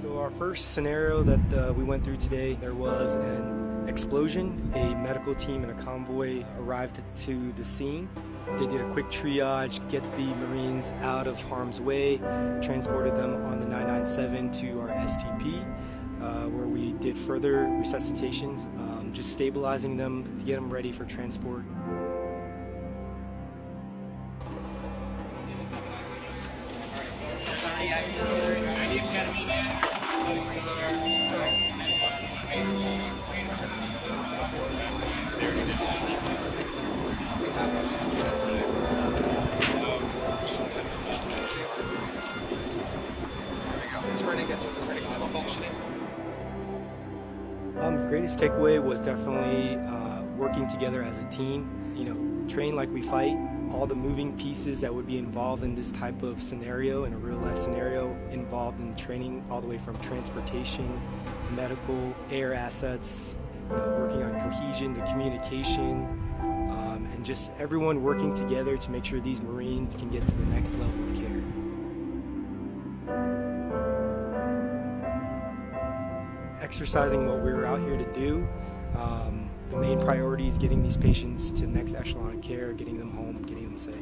So our first scenario that uh, we went through today, there was an explosion. A medical team and a convoy arrived to the scene. They did a quick triage, get the Marines out of harm's way, transported them on the 997 to our STP, uh, where we did further resuscitations, um, just stabilizing them to get them ready for transport. Um, greatest takeaway was definitely uh, working together as a team. You know, train like we fight. All the moving pieces that would be involved in this type of scenario, in a real life scenario, involved in training all the way from transportation, medical, air assets, you know, working on cohesion, the communication, um, and just everyone working together to make sure these Marines can get to the next level of care. exercising what we were out here to do. Um, the main priority is getting these patients to the next echelon of care, getting them home, getting them safe.